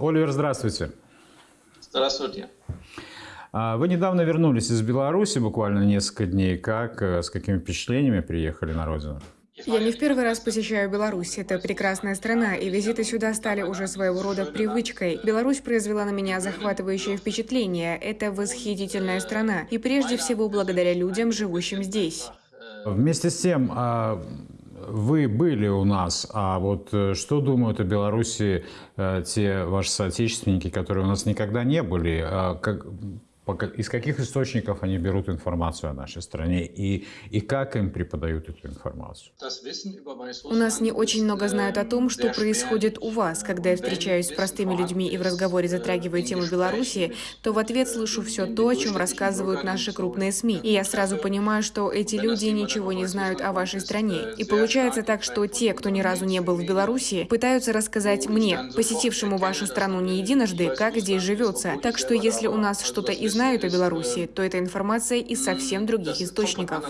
Оливер, здравствуйте. Здравствуйте. А, вы недавно вернулись из Беларуси, буквально несколько дней. Как, э, с какими впечатлениями приехали на родину? Я не в первый раз посещаю Беларусь. Это прекрасная страна, и визиты сюда стали уже своего рода привычкой. Беларусь произвела на меня захватывающее впечатление. Это восхитительная страна, и прежде всего благодаря людям, живущим здесь. Вместе с тем, а, вы были у нас, а вот э, что думают о Беларуси э, те ваши соотечественники, которые у нас никогда не были? А, из каких источников они берут информацию о нашей стране и, и как им преподают эту информацию? У нас не очень много знают о том, что происходит у вас. Когда я встречаюсь с простыми людьми и в разговоре затрагиваю тему Беларуси, то в ответ слышу все то, о чем рассказывают наши крупные СМИ. И я сразу понимаю, что эти люди ничего не знают о вашей стране. И получается так, что те, кто ни разу не был в Беларуси, пытаются рассказать мне, посетившему вашу страну не единожды, как здесь живется. Так что если у нас что-то из знают о Беларуси, то это информация из совсем других источников.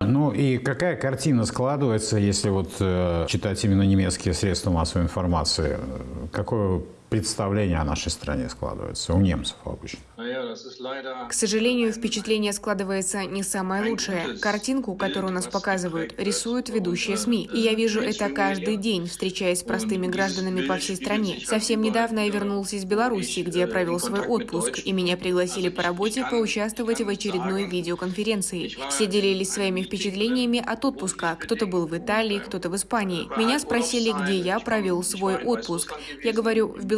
Ну и какая картина складывается, если вот э, читать именно немецкие средства массовой информации? Какое представление о нашей стране складывается у немцев обычно? К сожалению, впечатление складывается не самое лучшее. Картинку, которую нас показывают, рисуют ведущие СМИ. И я вижу это каждый день, встречаясь с простыми гражданами по всей стране. Совсем недавно я вернулся из Беларуси, где я провел свой отпуск, и меня пригласили по работе поучаствовать в очередной видеоконференции. Все делились своими впечатлениями от отпуска. Кто-то был в Италии, кто-то в Испании. Меня спросили, где я провел свой отпуск. Я говорю, в Беларуси.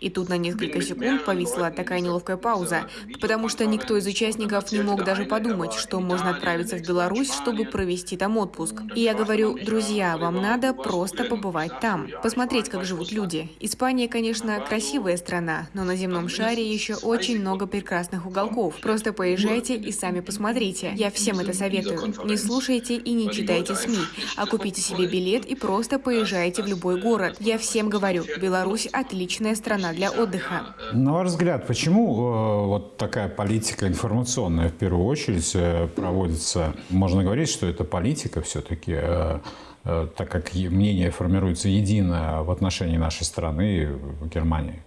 И тут на несколько секунд повисла такая неловкая пауза, потому что никто из участников не мог даже подумать, что можно отправиться в Беларусь, чтобы провести там отпуск. И я говорю, друзья, вам надо просто побывать там, посмотреть, как живут люди. Испания, конечно, красивая страна, но на земном шаре еще очень много прекрасных уголков. Просто поезжайте и сами посмотрите. Я всем это советую. Не слушайте и не читайте СМИ, а купите себе билет и просто поезжайте в любой город. Я всем говорю, Беларусь отличная страна для отдыха. На ваш взгляд, почему Э, вот такая политика информационная в первую очередь э, проводится. Можно говорить, что это политика все-таки, э, так как мнение формируется едино в отношении нашей страны Германии.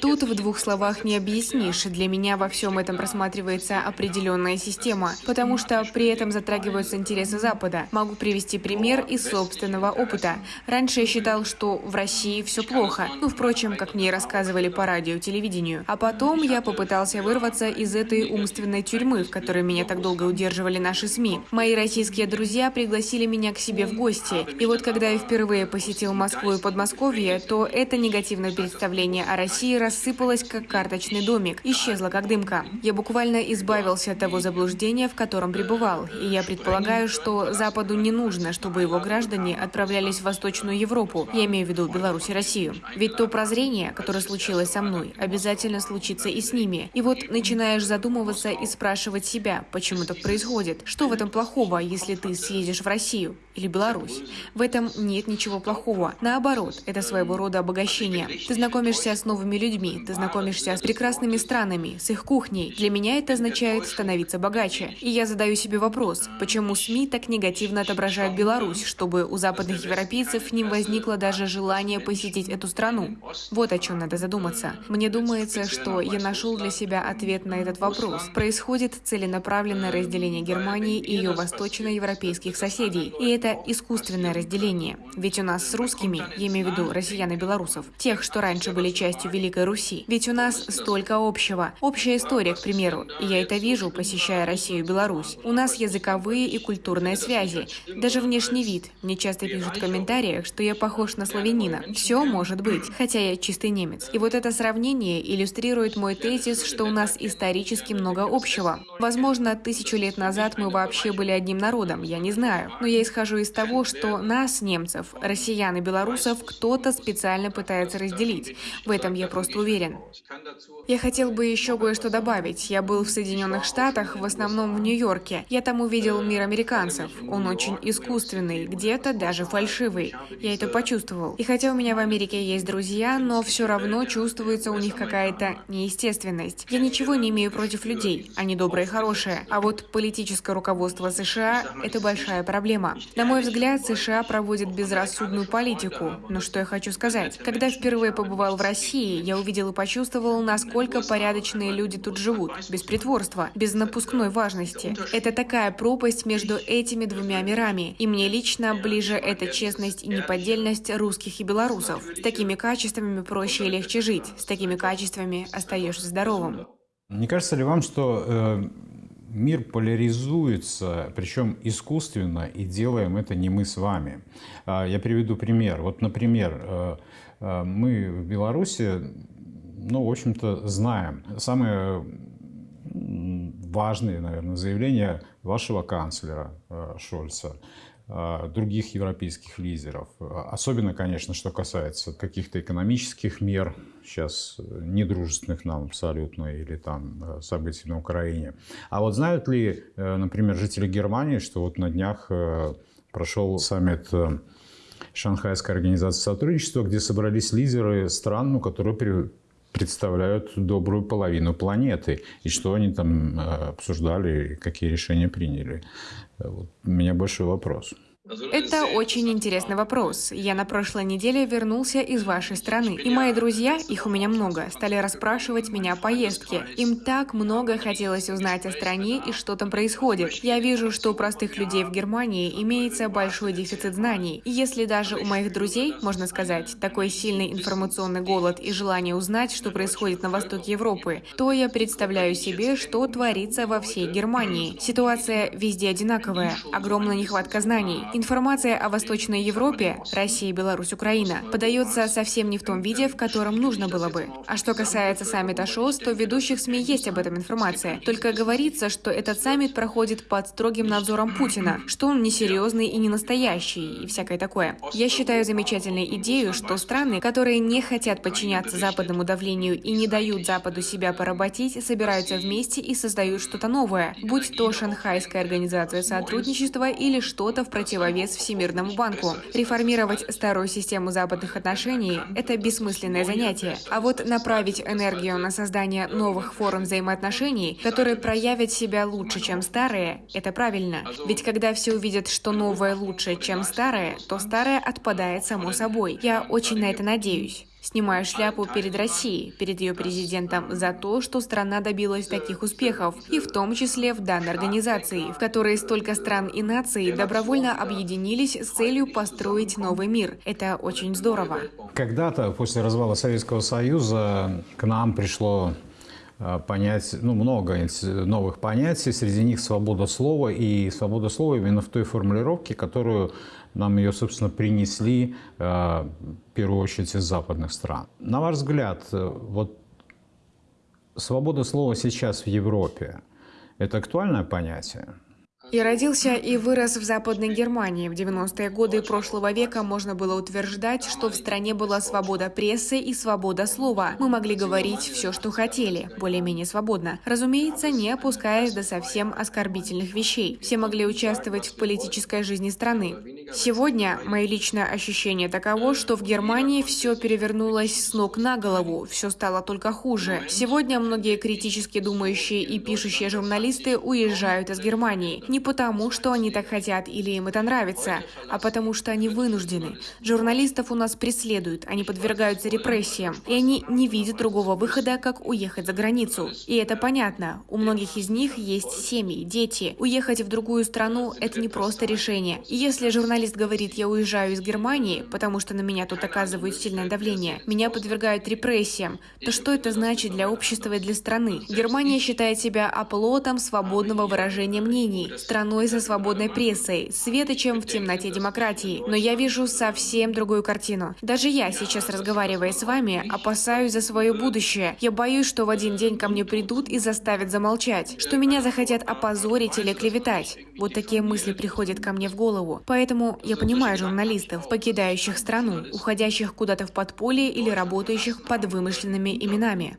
Тут в двух словах не объяснишь. Для меня во всем этом просматривается определенная система, потому что при этом затрагиваются интересы Запада. Могу привести пример из собственного опыта. Раньше я считал, что в России все плохо. Ну, впрочем, как мне рассказывали по радио, телевидению. А потом я попытался вырваться из этой умственной тюрьмы, в которой меня так долго удерживали наши СМИ. Мои российские друзья пригласили меня к себе в гости. И вот когда я впервые посетил Москву и Подмосковье, то это негативное представление о России России рассыпалась, как карточный домик, исчезла, как дымка. Я буквально избавился от того заблуждения, в котором пребывал, и я предполагаю, что Западу не нужно, чтобы его граждане отправлялись в Восточную Европу, я имею в виду Беларусь и Россию. Ведь то прозрение, которое случилось со мной, обязательно случится и с ними. И вот начинаешь задумываться и спрашивать себя, почему так происходит. Что в этом плохого, если ты съездишь в Россию или Беларусь? В этом нет ничего плохого. Наоборот, это своего рода обогащение. Ты знакомишься с новыми новыми людьми, ты знакомишься с прекрасными странами, с их кухней. Для меня это означает становиться богаче. И я задаю себе вопрос, почему СМИ так негативно отображают Беларусь, чтобы у западных европейцев не возникло даже желание посетить эту страну? Вот о чем надо задуматься. Мне думается, что я нашел для себя ответ на этот вопрос. Происходит целенаправленное разделение Германии и ее восточноевропейских соседей. И это искусственное разделение. Ведь у нас с русскими, я имею в виду россиян и белорусов, тех, что раньше были частью Великой Руси. Ведь у нас столько общего. Общая история, к примеру. И я это вижу, посещая Россию и Беларусь. У нас языковые и культурные связи. Даже внешний вид. Мне часто пишут в комментариях, что я похож на славянина. Все может быть, хотя я чистый немец. И вот это сравнение иллюстрирует мой тезис, что у нас исторически много общего. Возможно, тысячу лет назад мы вообще были одним народом, я не знаю. Но я исхожу из того, что нас, немцев, россиян и белорусов, кто-то специально пытается разделить. В этом я просто уверен. Я хотел бы еще кое-что добавить. Я был в Соединенных Штатах, в основном в Нью-Йорке. Я там увидел мир американцев. Он очень искусственный, где-то даже фальшивый. Я это почувствовал. И хотя у меня в Америке есть друзья, но все равно чувствуется у них какая-то неестественность. Я ничего не имею против людей. Они добрые и хорошие. А вот политическое руководство США – это большая проблема. На мой взгляд, США проводят безрассудную политику. Но что я хочу сказать? Когда впервые побывал в России, России, я увидел и почувствовал, насколько порядочные люди тут живут, без притворства, без напускной важности. Это такая пропасть между этими двумя мирами, и мне лично ближе эта честность и неподдельность русских и белорусов. С такими качествами проще и легче жить, с такими качествами остаешься здоровым. Не кажется ли вам, что э, мир поляризуется, причем искусственно, и делаем это не мы с вами? Э, я приведу пример. Вот, например, э, э, мы в Беларуси, ну, в общем-то, знаем самые важные, наверное, заявления вашего канцлера э, Шольца – а, других европейских лидеров. Особенно, конечно, что касается каких-то экономических мер, сейчас э, недружественных нам абсолютно, или там э, событий на Украине. А вот знают ли, э, например, жители Германии, что вот на днях прошел саммит Шанхайской организации сотрудничества, где собрались лидеры стран, ну, которые представляют добрую половину планеты. И что они там обсуждали, какие решения приняли. Вот у меня большой вопрос. Это очень интересный вопрос. Я на прошлой неделе вернулся из вашей страны, и мои друзья, их у меня много, стали расспрашивать меня о поездке. Им так много хотелось узнать о стране и что там происходит. Я вижу, что у простых людей в Германии имеется большой дефицит знаний. И если даже у моих друзей, можно сказать, такой сильный информационный голод и желание узнать, что происходит на востоке Европы, то я представляю себе, что творится во всей Германии. Ситуация везде одинаковая, огромная нехватка знаний. Информация о Восточной Европе, Россия, Беларусь, Украина, подается совсем не в том виде, в котором нужно было бы. А что касается саммита ШОС, то в ведущих СМИ есть об этом информация. Только говорится, что этот саммит проходит под строгим надзором Путина, что он несерьезный и не настоящий, и всякое такое. Я считаю замечательной идею, что страны, которые не хотят подчиняться западному давлению и не дают Западу себя поработить, собираются вместе и создают что-то новое, будь то Шанхайская организация сотрудничества или что-то в противовес противовес Всемирному банку. Реформировать старую систему западных отношений – это бессмысленное занятие. А вот направить энергию на создание новых форм взаимоотношений, которые проявят себя лучше, чем старые – это правильно. Ведь когда все увидят, что новое лучше, чем старое, то старое отпадает само собой. Я очень на это надеюсь. Снимаю шляпу перед Россией, перед ее президентом за то, что страна добилась таких успехов, и в том числе в данной организации, в которой столько стран и наций добровольно объединились с целью построить новый мир. Это очень здорово. Когда-то после развала Советского Союза к нам пришло а, понять, ну, много новых понятий, среди них свобода слова, и свобода слова именно в той формулировке, которую нам ее, собственно, принесли, э, в первую очередь, из западных стран. На ваш взгляд, э, вот свобода слова сейчас в Европе – это актуальное понятие? Я родился и вырос в Западной Германии. В 90-е годы прошлого века можно было утверждать, что в стране была свобода прессы и свобода слова. Мы могли говорить все, что хотели, более-менее свободно. Разумеется, не опускаясь до совсем оскорбительных вещей. Все могли участвовать в политической жизни страны. Сегодня мое личное ощущение таково, что в Германии все перевернулось с ног на голову, все стало только хуже. Сегодня многие критически думающие и пишущие журналисты уезжают из Германии. Не потому, что они так хотят или им это нравится, а потому что они вынуждены. Журналистов у нас преследуют, они подвергаются репрессиям, и они не видят другого выхода, как уехать за границу. И это понятно. У многих из них есть семьи, дети. Уехать в другую страну – это не просто решение. И если журналист говорит, я уезжаю из Германии, потому что на меня тут оказывают сильное давление, меня подвергают репрессиям, то что это значит для общества и для страны? Германия считает себя оплотом свободного выражения мнений, страной со свободной прессой, светочем в темноте демократии. Но я вижу совсем другую картину. Даже я, сейчас разговаривая с вами, опасаюсь за свое будущее. Я боюсь, что в один день ко мне придут и заставят замолчать, что меня захотят опозорить или клеветать. Вот такие мысли приходят ко мне в голову. Поэтому я понимаю журналистов, покидающих страну, уходящих куда-то в подполье или работающих под вымышленными именами.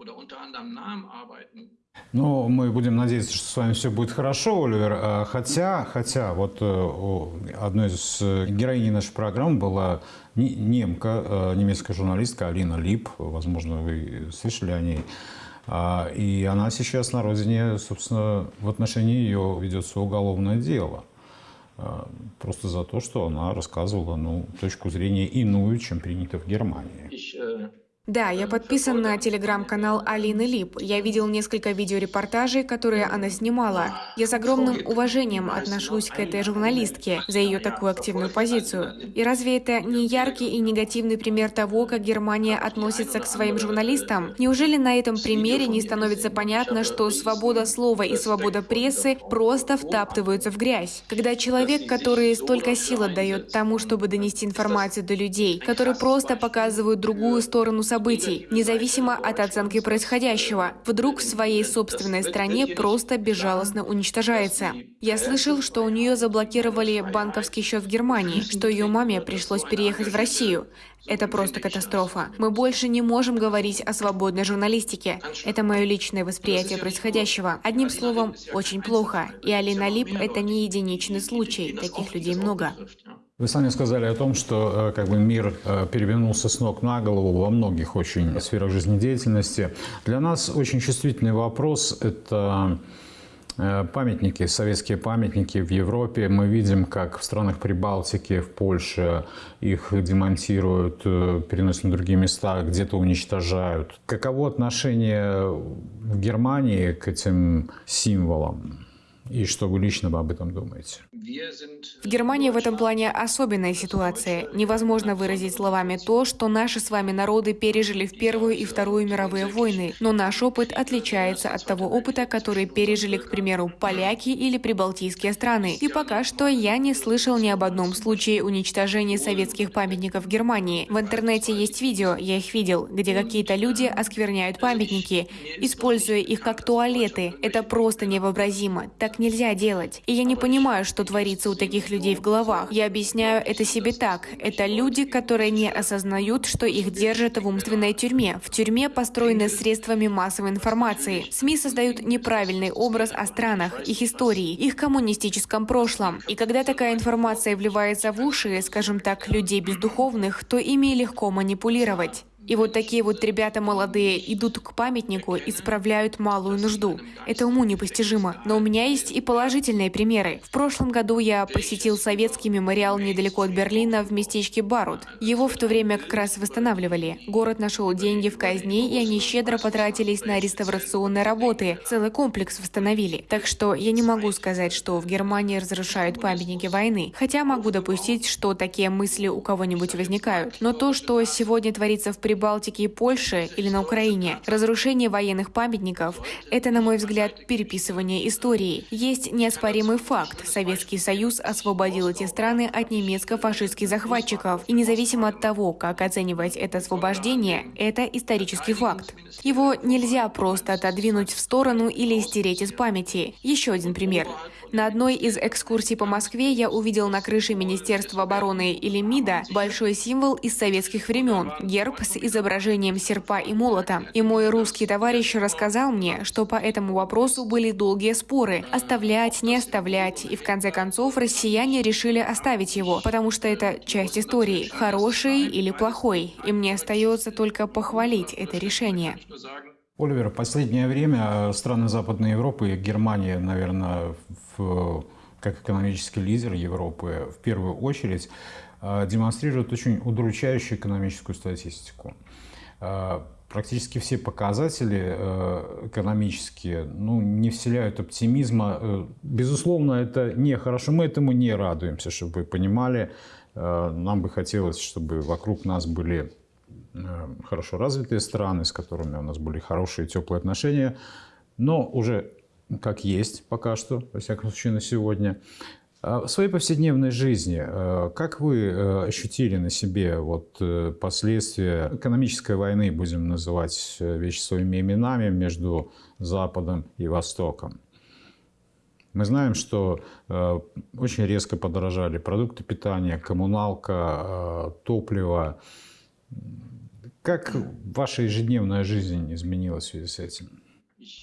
Ну, мы будем надеяться, что с вами все будет хорошо, Оливер. А, хотя, хотя, вот э, одной из э, героиней нашей программы была немка, э, немецкая журналистка Алина Лип. Возможно, вы слышали о ней. А, и она сейчас на родине, собственно, в отношении ее ведется уголовное дело. А, просто за то, что она рассказывала ну, точку зрения иную, чем принято в Германии. Да, я подписан на телеграм-канал Алины Лип. Я видел несколько видеорепортажей, которые она снимала. Я с огромным уважением отношусь к этой журналистке за ее такую активную позицию. И разве это не яркий и негативный пример того, как Германия относится к своим журналистам? Неужели на этом примере не становится понятно, что свобода слова и свобода прессы просто втаптываются в грязь? Когда человек, который столько сил отдает тому, чтобы донести информацию до людей, который просто показывают другую сторону событий, независимо от оценки происходящего, вдруг в своей собственной стране просто безжалостно уничтожается. Я слышал, что у нее заблокировали банковский счет в Германии, что ее маме пришлось переехать в Россию. Это просто катастрофа. Мы больше не можем говорить о свободной журналистике. Это мое личное восприятие происходящего. Одним словом, очень плохо. И Алина Лип — это не единичный случай. Таких людей много. Вы сами сказали о том, что э, как бы мир э, перевернулся с ног на голову во многих очень сферах жизнедеятельности. Для нас очень чувствительный вопрос – это э, памятники, советские памятники в Европе. Мы видим, как в странах Прибалтики, в Польше их демонтируют, переносят на другие места, где-то уничтожают. Каково отношение в Германии к этим символам? И что вы лично об этом думаете? В Германии в этом плане особенная ситуация. Невозможно выразить словами то, что наши с вами народы пережили в Первую и Вторую мировые войны, но наш опыт отличается от того опыта, который пережили, к примеру, поляки или прибалтийские страны. И пока что я не слышал ни об одном случае уничтожения советских памятников в Германии. В интернете есть видео, я их видел, где какие-то люди оскверняют памятники, используя их как туалеты. Это просто невообразимо. Так нельзя делать. И я не понимаю, что творится у таких людей в головах. Я объясняю это себе так. Это люди, которые не осознают, что их держат в умственной тюрьме. В тюрьме, построенной средствами массовой информации. СМИ создают неправильный образ о странах, их истории, их коммунистическом прошлом. И когда такая информация вливается в уши, скажем так, людей бездуховных, то ими легко манипулировать. И вот такие вот ребята молодые идут к памятнику и справляют малую нужду. Это уму непостижимо. Но у меня есть и положительные примеры. В прошлом году я посетил советский мемориал недалеко от Берлина в местечке Барут. Его в то время как раз восстанавливали. Город нашел деньги в казне, и они щедро потратились на реставрационные работы. Целый комплекс восстановили. Так что я не могу сказать, что в Германии разрушают памятники войны. Хотя могу допустить, что такие мысли у кого-нибудь возникают. Но то, что сегодня творится в Прибалтике и Польше или на Украине. Разрушение военных памятников – это, на мой взгляд, переписывание истории. Есть неоспоримый факт. Советский Союз освободил эти страны от немецко-фашистских захватчиков. И независимо от того, как оценивать это освобождение, это исторический факт. Его нельзя просто отодвинуть в сторону или стереть из памяти. Еще один пример. На одной из экскурсий по Москве я увидел на крыше Министерства обороны или МИДа большой символ из советских времен – герб с изображением серпа и молота. И мой русский товарищ рассказал мне, что по этому вопросу были долгие споры – оставлять, не оставлять. И в конце концов россияне решили оставить его, потому что это часть истории, хороший или плохой. И мне остается только похвалить это решение. Оливер, в последнее время страны Западной Европы, Германия, наверное, в, как экономический лидер Европы, в первую очередь, демонстрируют очень удручающую экономическую статистику. Практически все показатели экономические ну, не вселяют оптимизма. Безусловно, это не хорошо. Мы этому не радуемся, чтобы вы понимали. Нам бы хотелось, чтобы вокруг нас были Э, хорошо развитые страны, с которыми у нас были хорошие теплые отношения, но уже как есть пока что, во всяком случае на сегодня. А в своей повседневной жизни, э, как вы э, ощутили на себе вот последствия экономической войны, будем называть вещи своими именами, между Западом и Востоком? Мы знаем, что очень резко подорожали продукты питания, коммуналка, топливо. Как ваша ежедневная жизнь изменилась в связи с этим?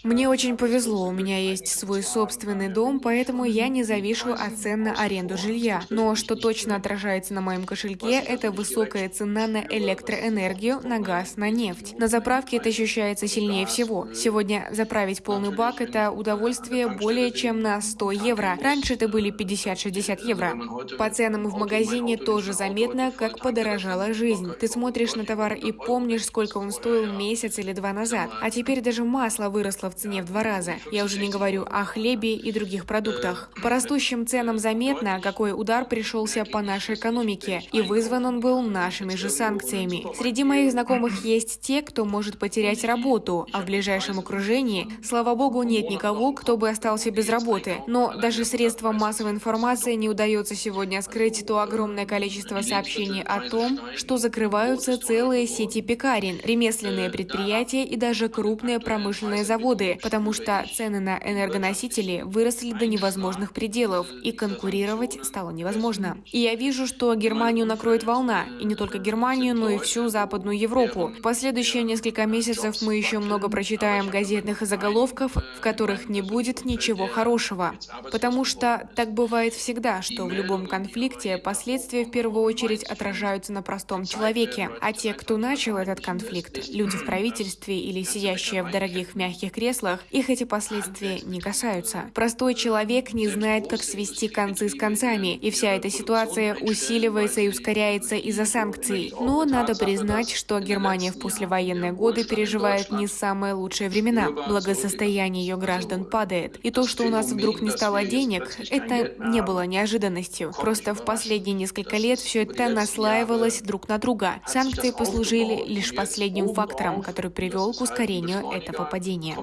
Мне очень повезло, у меня есть свой собственный дом, поэтому я не завишу от цен на аренду жилья. Но что точно отражается на моем кошельке, это высокая цена на электроэнергию, на газ, на нефть. На заправке это ощущается сильнее всего. Сегодня заправить полный бак – это удовольствие более чем на 100 евро. Раньше это были 50-60 евро. По ценам в магазине тоже заметно, как подорожала жизнь. Ты смотришь на товар и помнишь, сколько он стоил месяц или два назад. А теперь даже масло выросло в цене в два раза. Я уже не говорю о хлебе и других продуктах. По растущим ценам заметно, какой удар пришелся по нашей экономике, и вызван он был нашими же санкциями. Среди моих знакомых есть те, кто может потерять работу, а в ближайшем окружении, слава богу, нет никого, кто бы остался без работы. Но даже средствам массовой информации не удается сегодня скрыть то огромное количество сообщений о том, что закрываются целые сети пекарен, ремесленные предприятия и даже крупные промышленные заводы, потому что цены на энергоносители выросли до невозможных пределов, и конкурировать стало невозможно. И я вижу, что Германию накроет волна, и не только Германию, но и всю Западную Европу. В последующие несколько месяцев мы еще много прочитаем газетных заголовков, в которых не будет ничего хорошего. Потому что так бывает всегда, что в любом конфликте последствия в первую очередь отражаются на простом человеке. А те, кто начал этот конфликт, люди в правительстве или сидящие в дорогих мягких креслах, их эти последствия не касаются. Простой человек не знает, как свести концы с концами, и вся эта ситуация усиливается и ускоряется из-за санкций. Но надо признать, что Германия в послевоенные годы переживает не самые лучшие времена. Благосостояние ее граждан падает. И то, что у нас вдруг не стало денег, это не было неожиданностью. Просто в последние несколько лет все это наслаивалось друг на друга. Санкции послужили лишь последним фактором, который привел к ускорению этого падения.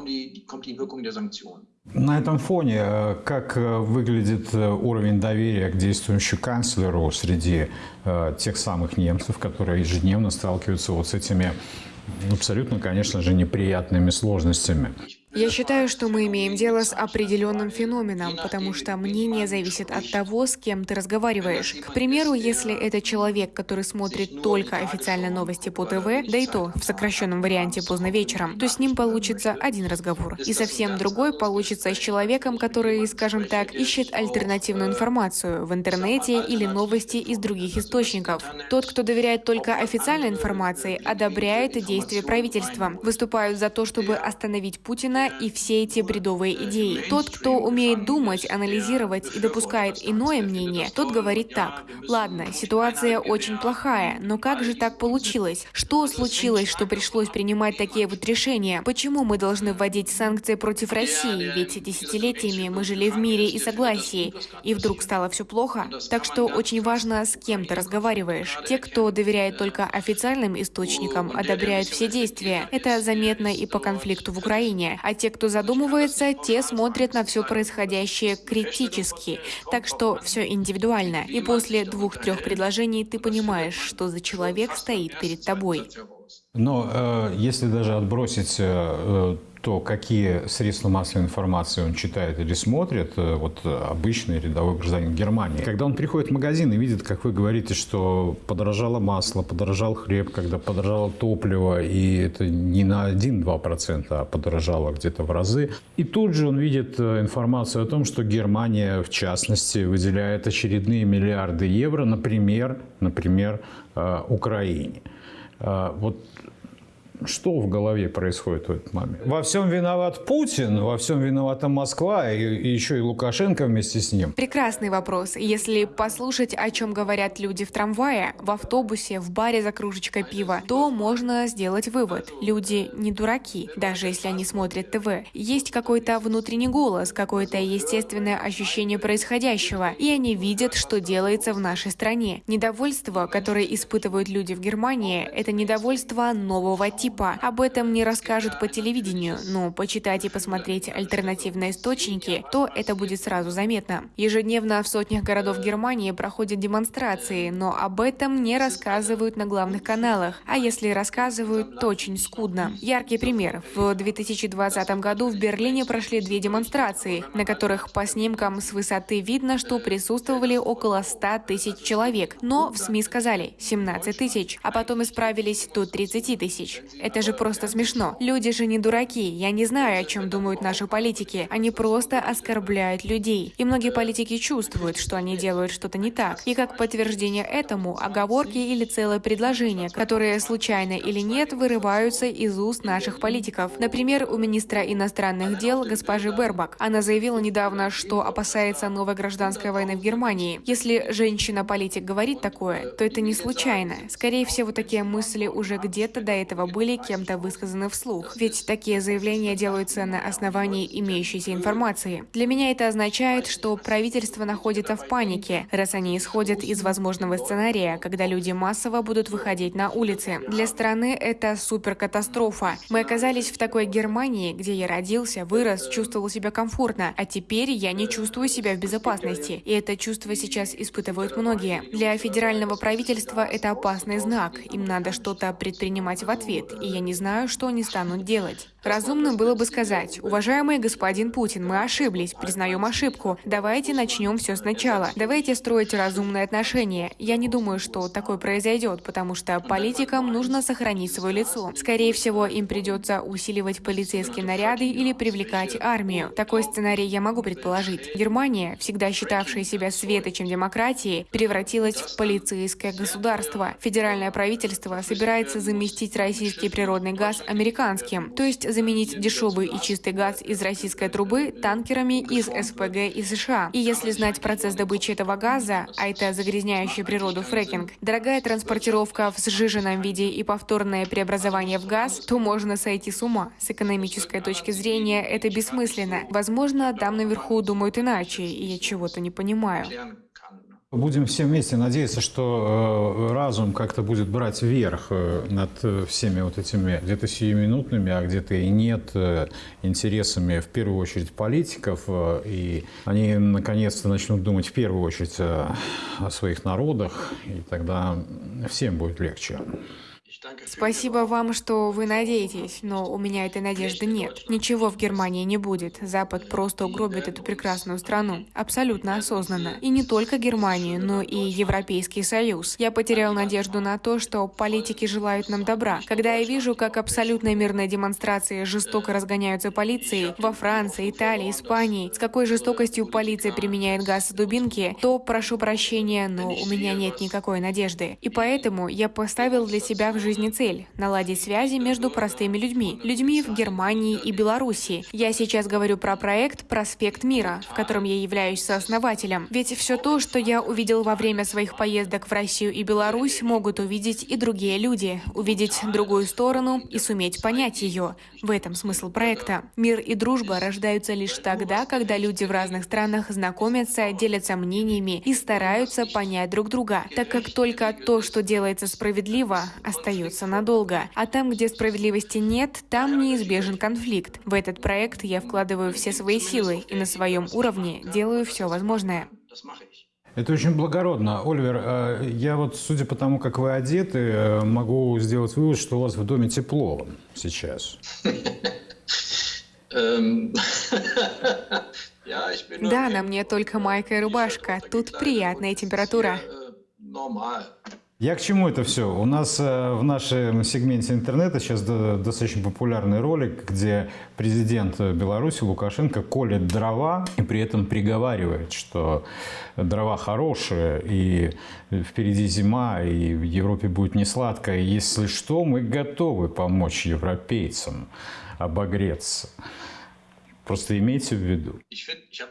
На этом фоне э, как э, выглядит э, уровень доверия к действующему канцлеру среди тех самых немцев, которые ежедневно сталкиваются вот с этими абсолютно, конечно же, неприятными сложностями? Я считаю, что мы имеем дело с определенным феноменом, потому что мнение зависит от того, с кем ты разговариваешь. К примеру, если это человек, который смотрит только официальные новости по ТВ, да и то в сокращенном варианте поздно вечером, то с ним получится один разговор. И совсем другой получится с человеком, который, скажем так, ищет альтернативную информацию в интернете или новости из других источников. Тот, кто доверяет только официальной информации, одобряет действия правительства, выступают за то, чтобы остановить Путина и все эти бредовые идеи. Тот, кто умеет думать, анализировать и допускает иное мнение, тот говорит так. Ладно, ситуация очень плохая, но как же так получилось? Что случилось, что пришлось принимать такие вот решения? Почему мы должны вводить санкции против России? Ведь десятилетиями мы жили в мире и согласии, и вдруг стало все плохо. Так что очень важно, с кем ты разговариваешь. Те, кто доверяет только официальным источникам, одобряют все действия. Это заметно и по конфликту в Украине. А те, кто задумывается, те смотрят на все происходящее критически. Так что все индивидуально. И после двух-трех предложений ты понимаешь, что за человек стоит перед тобой. Но э, если даже отбросить э, то, какие средства массовой информации он читает или смотрит, э, вот обычный рядовой гражданин Германии, когда он приходит в магазин и видит, как вы говорите, что подорожало масло, подорожал хлеб, когда подорожало топливо, и это не на 1-2%, а подорожало где-то в разы, и тут же он видит э, информацию о том, что Германия, в частности, выделяет очередные миллиарды евро, например, например, э, Украине. Вот что в голове происходит в этот момент? Во всем виноват Путин, во всем виновата Москва и, и еще и Лукашенко вместе с ним. Прекрасный вопрос. Если послушать, о чем говорят люди в трамвае, в автобусе, в баре за кружечкой пива, то можно сделать вывод. Люди не дураки, даже если они смотрят ТВ. Есть какой-то внутренний голос, какое-то естественное ощущение происходящего, и они видят, что делается в нашей стране. Недовольство, которое испытывают люди в Германии, это недовольство нового типа типа об этом не расскажут по телевидению, но почитать и посмотреть альтернативные источники, то это будет сразу заметно. Ежедневно в сотнях городов Германии проходят демонстрации, но об этом не рассказывают на главных каналах, а если рассказывают, то очень скудно. Яркий пример. В 2020 году в Берлине прошли две демонстрации, на которых по снимкам с высоты видно, что присутствовали около 100 тысяч человек, но в СМИ сказали 17 тысяч, а потом исправились до 30 тысяч. Это же просто смешно. Люди же не дураки. Я не знаю, о чем думают наши политики. Они просто оскорбляют людей. И многие политики чувствуют, что они делают что-то не так. И как подтверждение этому, оговорки или целое предложение, которые случайно или нет вырываются из уст наших политиков. Например, у министра иностранных дел госпожи Бербак. Она заявила недавно, что опасается новой гражданской войны в Германии. Если женщина-политик говорит такое, то это не случайно. Скорее всего, такие мысли уже где-то до этого были кем-то высказаны вслух. Ведь такие заявления делаются на основании имеющейся информации. Для меня это означает, что правительство находится в панике, раз они исходят из возможного сценария, когда люди массово будут выходить на улицы. Для страны это суперкатастрофа. Мы оказались в такой Германии, где я родился, вырос, чувствовал себя комфортно, а теперь я не чувствую себя в безопасности. И это чувство сейчас испытывают многие. Для федерального правительства это опасный знак. Им надо что-то предпринимать в ответ, и я не знаю, что они станут делать. Разумно было бы сказать, уважаемый господин Путин, мы ошиблись, признаем ошибку. Давайте начнем все сначала. Давайте строить разумные отношения. Я не думаю, что такое произойдет, потому что политикам нужно сохранить свое лицо. Скорее всего, им придется усиливать полицейские наряды или привлекать армию. Такой сценарий я могу предположить. Германия, всегда считавшая себя светочем демократии, превратилась в полицейское государство. Федеральное правительство собирается заместить российский природный газ американским, то есть заменить дешевый и чистый газ из российской трубы танкерами из СПГ и США. И если знать процесс добычи этого газа, а это загрязняющий природу фрекинг, дорогая транспортировка в сжиженном виде и повторное преобразование в газ, то можно сойти с ума. С экономической точки зрения это бессмысленно. Возможно, там наверху думают иначе, и я чего-то не понимаю. Будем все вместе надеяться, что э, разум как-то будет брать верх э, над э, всеми вот этими где-то сиюминутными, а где-то и нет интересами, в первую очередь, политиков, и они наконец-то начнут думать в первую очередь э, о своих народах, и тогда всем будет легче. Спасибо вам, что вы надеетесь, но у меня этой надежды нет. Ничего в Германии не будет. Запад просто угробит эту прекрасную страну. Абсолютно осознанно. И не только Германию, но и Европейский Союз. Я потерял надежду на то, что политики желают нам добра. Когда я вижу, как абсолютно мирные демонстрации жестоко разгоняются полицией во Франции, Италии, Испании, с какой жестокостью полиция применяет газ и дубинки, то прошу прощения, но у меня нет никакой надежды. И поэтому я поставил для себя в жизни цель – наладить связи между простыми людьми, людьми в Германии и Беларуси. Я сейчас говорю про проект «Проспект мира», в котором я являюсь сооснователем. Ведь все то, что я увидел во время своих поездок в Россию и Беларусь, могут увидеть и другие люди, увидеть другую сторону и суметь понять ее. В этом смысл проекта. Мир и дружба рождаются лишь тогда, когда люди в разных странах знакомятся, делятся мнениями и стараются понять друг друга, так как только то, что делается справедливо, остается надолго. А там, где справедливости нет, там неизбежен конфликт. В этот проект я вкладываю все свои силы и на своем уровне делаю все возможное. Это очень благородно. Оливер, э, я вот, судя по тому, как вы одеты, э, могу сделать вывод, что у вас в доме тепло сейчас. Bin Да, на мне только майка и рубашка. Тут приятная температура. Я к чему это все? У нас э, в нашем сегменте интернета сейчас до- достаточно популярный ролик, где президент Беларуси Лукашенко колет дрова и при этом приговаривает, что дрова хорошие, и впереди зима, и в Европе будет не сладко. Если что, мы готовы помочь европейцам обогреться. Просто имейте в виду.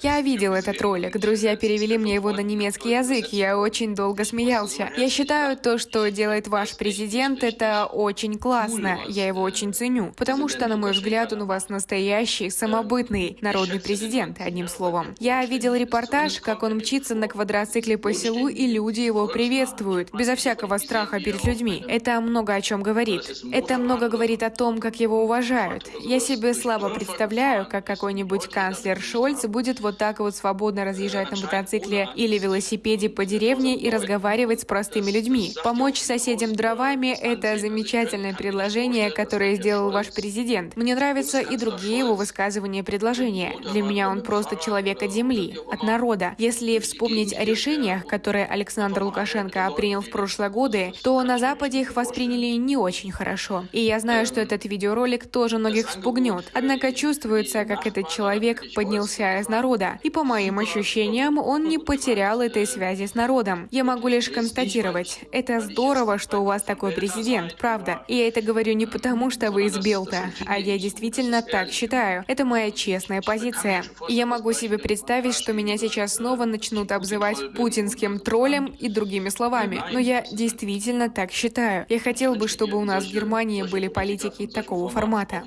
Я видел этот ролик. Друзья перевели мне его на немецкий язык. Я очень долго смеялся. Я считаю, то, что делает ваш президент, это очень классно. Я его очень ценю. Потому что, на мой взгляд, он у вас настоящий, самобытный, народный президент, одним словом. Я видел репортаж, как он мчится на квадроцикле по селу, и люди его приветствуют, безо всякого страха перед людьми. Это много о чем говорит. Это много говорит о том, как его уважают. Я себе слабо представляю, как какой какой-нибудь канцлер Шольц будет вот так вот свободно разъезжать на мотоцикле или велосипеде по деревне и разговаривать с простыми людьми. Помочь соседям дровами — это замечательное предложение, которое сделал ваш президент. Мне нравятся и другие его высказывания и предложения. Для меня он просто человек от земли, от народа. Если вспомнить о решениях, которые Александр Лукашенко принял в прошлые годы, то на Западе их восприняли не очень хорошо. И я знаю, что этот видеоролик тоже многих вспугнет. Однако чувствуется, как этот человек поднялся из народа. И по моим ощущениям, он не потерял этой связи с народом. Я могу лишь констатировать, это здорово, что у вас такой президент, правда. И я это говорю не потому, что вы из Белта, а я действительно так считаю. Это моя честная позиция. И я могу себе представить, что меня сейчас снова начнут обзывать путинским троллем и другими словами. Но я действительно так считаю. Я хотел бы, чтобы у нас в Германии были политики такого формата.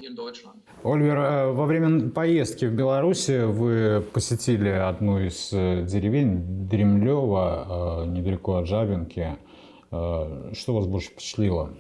Ольвер, э, во время поездки в Беларусь вы посетили одну из э, деревень Дремлева, э, недалеко от Жабинки. Э, что вас больше впечатлило?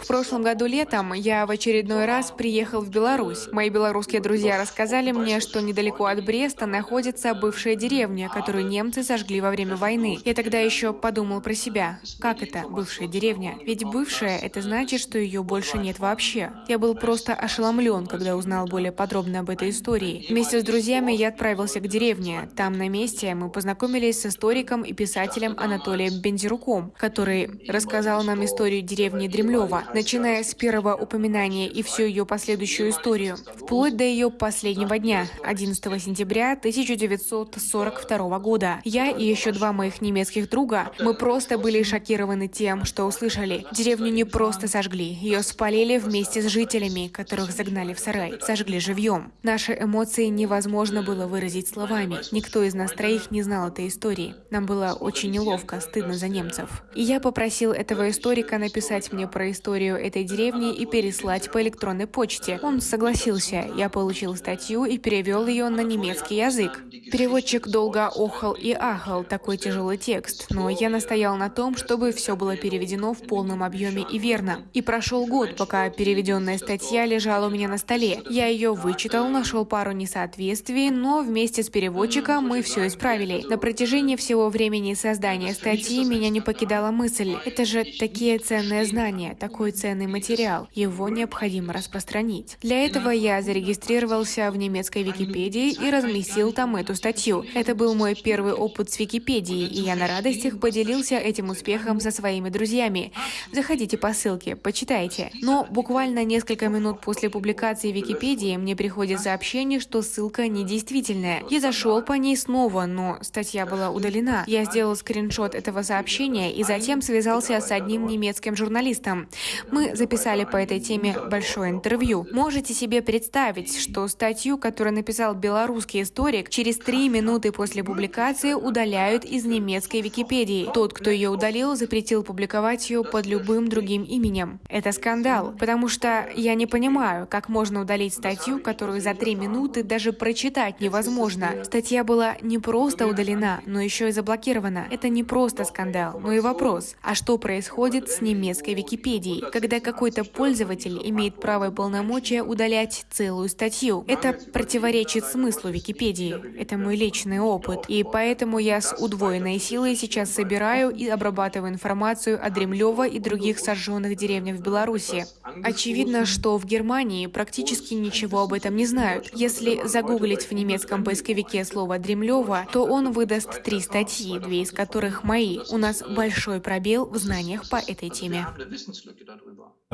В прошлом году летом я в очередной раз приехал в Беларусь. Мои белорусские друзья рассказали мне, что недалеко от Бреста находится бывшая деревня, которую немцы сожгли во время войны. Я тогда еще подумал про себя. Как это, бывшая деревня? Ведь бывшая — это значит, что ее больше нет вообще. Я был просто ошеломлен, когда узнал более подробно об этой истории. Вместе с друзьями я отправился к деревне. Там на месте мы познакомились с историком и писателем Анатолием Бензируком, который рассказал нам историю деревни Дремлева, начиная с первого упоминания и всю ее последующую историю, вплоть до ее последнего дня, 11 сентября 1942 года. Я и еще два моих немецких друга, мы просто были шокированы тем, что услышали. Деревню не просто сожгли, ее спалили вместе с жителями, которых загнали в сарай, сожгли живьем. Наши эмоции невозможно было выразить словами. Никто из нас троих не знал этой истории. Нам было очень неловко, стыдно за немцев. И я попросила попросил этого историка написать мне про историю этой деревни и переслать по электронной почте. Он согласился. Я получил статью и перевел ее на немецкий язык. Переводчик долго охал и ахал такой тяжелый текст, но я настоял на том, чтобы все было переведено в полном объеме и верно. И прошел год, пока переведенная статья лежала у меня на столе. Я ее вычитал, нашел пару несоответствий, но вместе с переводчиком мы все исправили. На протяжении всего времени создания статьи меня не покидала мысль, мысль. Это же такие ценные знания, такой ценный материал. Его необходимо распространить. Для этого я зарегистрировался в немецкой Википедии и разместил там эту статью. Это был мой первый опыт с Википедией, и я на радостях поделился этим успехом со своими друзьями. Заходите по ссылке, почитайте. Но буквально несколько минут после публикации Википедии мне приходит сообщение, что ссылка недействительная. Я зашел по ней снова, но статья была удалена. Я сделал скриншот этого сообщения и затем связался связался с одним немецким журналистом. Мы записали по этой теме большое интервью. Можете себе представить, что статью, которую написал белорусский историк, через три минуты после публикации удаляют из немецкой Википедии. Тот, кто ее удалил, запретил публиковать ее под любым другим именем. Это скандал, потому что я не понимаю, как можно удалить статью, которую за три минуты даже прочитать невозможно. Статья была не просто удалена, но еще и заблокирована. Это не просто скандал, но и вопрос. А что происходит с немецкой Википедией, когда какой-то пользователь имеет право и полномочия удалять целую статью? Это противоречит смыслу Википедии. Это мой личный опыт. И поэтому я с удвоенной силой сейчас собираю и обрабатываю информацию о Дремлево и других сожженных деревнях в Беларуси. Очевидно, что в Германии практически ничего об этом не знают. Если загуглить в немецком поисковике слово «Дремлево», то он выдаст три статьи, две из которых мои. У нас большой пробел в знаниях по этой теме.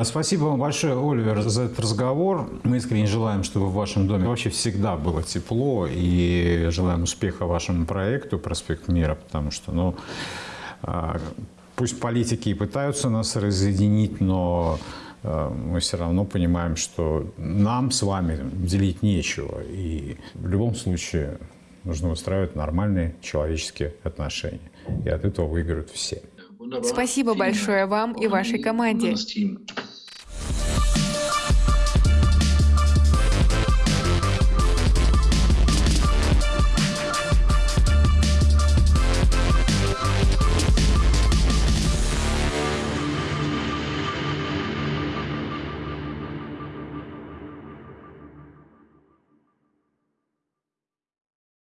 Спасибо вам большое, Оливер, за этот разговор. Мы искренне желаем, чтобы в вашем доме вообще всегда было тепло и желаем успеха вашему проекту «Проспект мира», потому что, ну, а, пусть политики и пытаются нас разъединить, но а, мы все равно понимаем, что нам с вами делить нечего. И в любом случае нужно устраивать нормальные человеческие отношения. И от этого выиграют все. Спасибо большое вам и вашей команде.